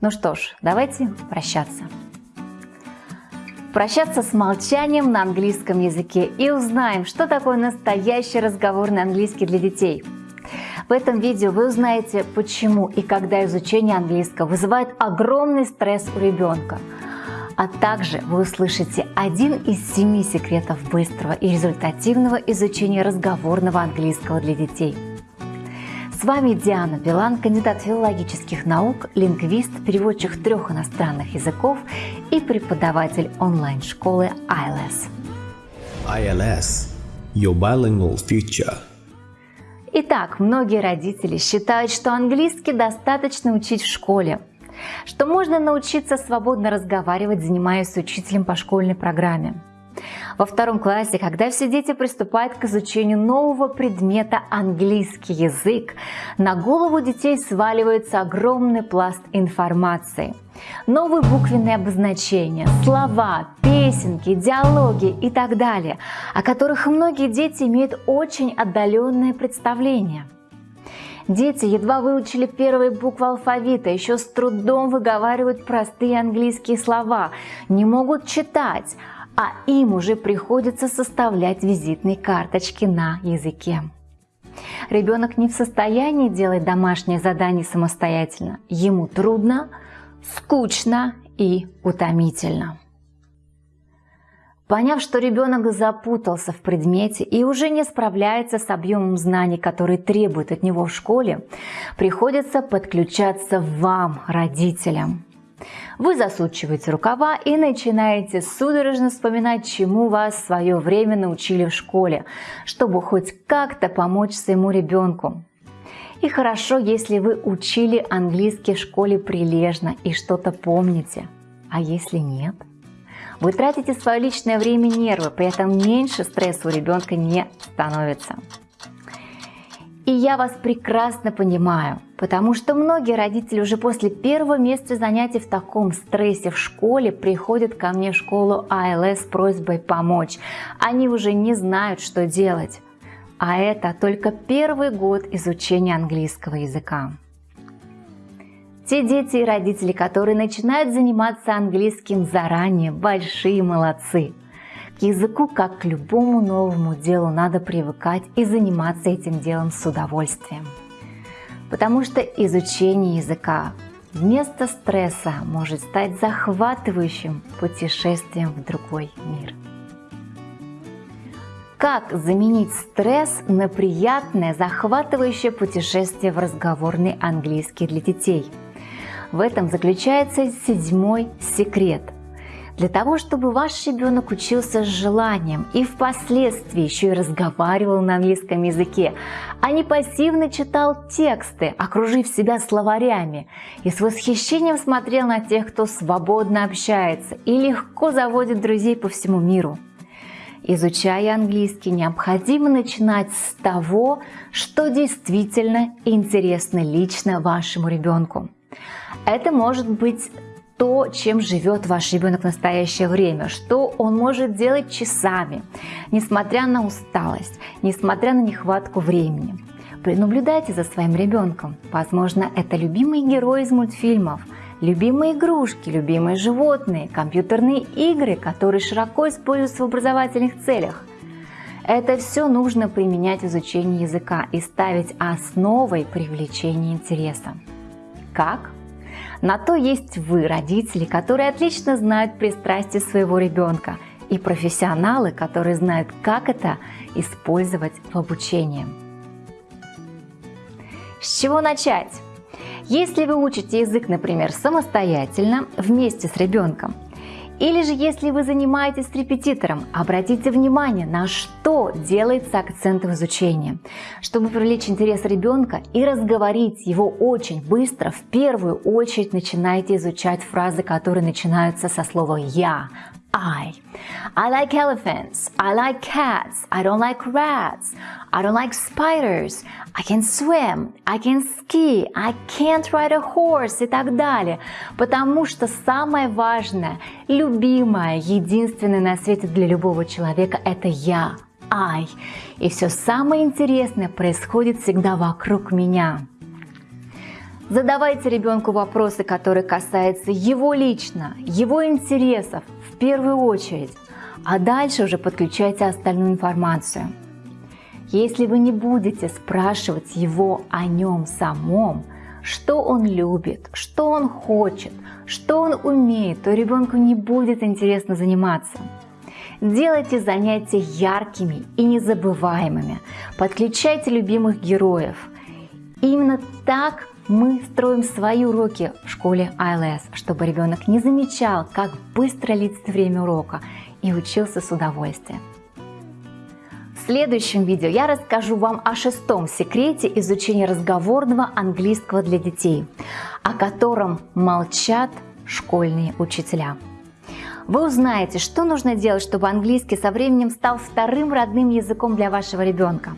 Ну что ж, давайте прощаться. Прощаться с молчанием на английском языке и узнаем, что такое настоящий разговорный английский для детей. В этом видео вы узнаете, почему и когда изучение английского вызывает огромный стресс у ребенка. А также вы услышите один из семи секретов быстрого и результативного изучения разговорного английского для детей – с вами Диана Билан, кандидат филологических наук, лингвист, переводчик трех иностранных языков и преподаватель онлайн-школы ILS. ILS – Your Bilingual Future. Итак, многие родители считают, что английский достаточно учить в школе, что можно научиться свободно разговаривать, занимаясь с учителем по школьной программе. Во втором классе, когда все дети приступают к изучению нового предмета английский язык, на голову детей сваливается огромный пласт информации. Новые буквенные обозначения, слова, песенки, диалоги и так далее, о которых многие дети имеют очень отдаленное представление. Дети едва выучили первые буквы алфавита, еще с трудом выговаривают простые английские слова, не могут читать, а им уже приходится составлять визитные карточки на языке. Ребенок не в состоянии делать домашнее задание самостоятельно. Ему трудно, скучно и утомительно. Поняв, что ребенок запутался в предмете и уже не справляется с объемом знаний, которые требуют от него в школе, приходится подключаться вам, родителям. Вы засучиваете рукава и начинаете судорожно вспоминать, чему вас в свое время научили в школе, чтобы хоть как-то помочь своему ребенку. И хорошо, если вы учили английский в школе прилежно и что-то помните. А если нет? Вы тратите свое личное время и нервы, при этом меньше стресса у ребенка не становится. И я вас прекрасно понимаю, потому что многие родители уже после первого месяца занятий в таком стрессе в школе приходят ко мне в школу АЛС с просьбой помочь. Они уже не знают, что делать. А это только первый год изучения английского языка. Те дети и родители, которые начинают заниматься английским заранее, большие молодцы. К языку, как к любому новому делу, надо привыкать и заниматься этим делом с удовольствием. Потому что изучение языка вместо стресса может стать захватывающим путешествием в другой мир. Как заменить стресс на приятное, захватывающее путешествие в разговорный английский для детей? В этом заключается седьмой секрет – для того, чтобы ваш ребенок учился с желанием и впоследствии еще и разговаривал на английском языке, а не пассивно читал тексты, окружив себя словарями, и с восхищением смотрел на тех, кто свободно общается и легко заводит друзей по всему миру. Изучая английский, необходимо начинать с того, что действительно интересно лично вашему ребенку. Это может быть то, чем живет ваш ребенок в настоящее время, что он может делать часами, несмотря на усталость, несмотря на нехватку времени. Наблюдайте за своим ребенком. Возможно, это любимые герои из мультфильмов, любимые игрушки, любимые животные, компьютерные игры, которые широко используются в образовательных целях. Это все нужно применять в изучении языка и ставить основой привлечения интереса. Как? На то есть вы, родители, которые отлично знают пристрастие своего ребенка и профессионалы, которые знают, как это использовать в обучении. С чего начать? Если вы учите язык, например, самостоятельно, вместе с ребенком, или же если вы занимаетесь репетитором, обратите внимание, на что делается акцент в изучении. Чтобы привлечь интерес ребенка и разговорить его очень быстро, в первую очередь начинайте изучать фразы, которые начинаются со слова «я», I. I like elephants. I like cats. I don't like rats. I don't like spiders. I can swim. I can ski. I can't ride a horse и так далее. Потому что самое важное, любимое, единственное на свете для любого человека – это я. I. И все самое интересное происходит всегда вокруг меня. Задавайте ребенку вопросы, которые касаются его лично, его интересов первую очередь, а дальше уже подключайте остальную информацию. Если вы не будете спрашивать его о нем самом, что он любит, что он хочет, что он умеет, то ребенку не будет интересно заниматься. Делайте занятия яркими и незабываемыми. Подключайте любимых героев. Именно так мы строим свои уроки в школе ILS, чтобы ребенок не замечал, как быстро летит время урока и учился с удовольствием. В следующем видео я расскажу вам о шестом секрете изучения разговорного английского для детей, о котором молчат школьные учителя. Вы узнаете, что нужно делать, чтобы английский со временем стал вторым родным языком для вашего ребенка.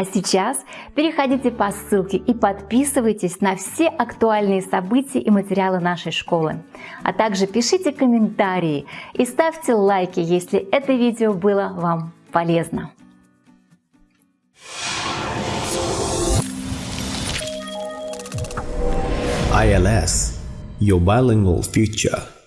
А сейчас переходите по ссылке и подписывайтесь на все актуальные события и материалы нашей школы. А также пишите комментарии и ставьте лайки, если это видео было вам полезно. ILS Your Bilingual Future